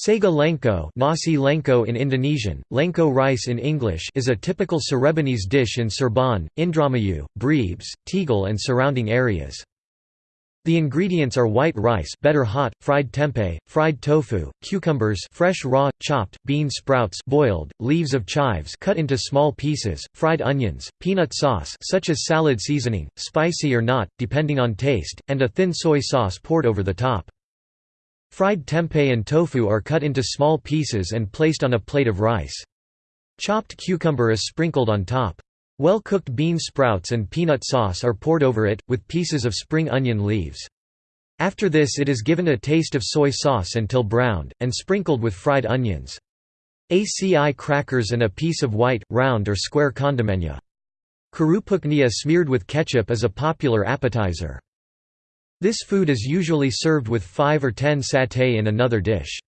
Sega lengko, nasi lengko in Indonesian, lengko rice in English is a typical Cirebonese dish in Cirebon, Indramayu, Brebes, Tegal and surrounding areas. The ingredients are white rice better hot, fried tempeh, fried tofu, cucumbers fresh raw, chopped, bean sprouts boiled, leaves of chives cut into small pieces, fried onions, peanut sauce such as salad seasoning, spicy or not, depending on taste, and a thin soy sauce poured over the top. Fried tempeh and tofu are cut into small pieces and placed on a plate of rice. Chopped cucumber is sprinkled on top. Well-cooked bean sprouts and peanut sauce are poured over it, with pieces of spring onion leaves. After this it is given a taste of soy sauce until browned, and sprinkled with fried onions. ACI crackers and a piece of white, round or square condimennya. Kerupuknya smeared with ketchup is a popular appetizer. This food is usually served with 5 or 10 satay in another dish.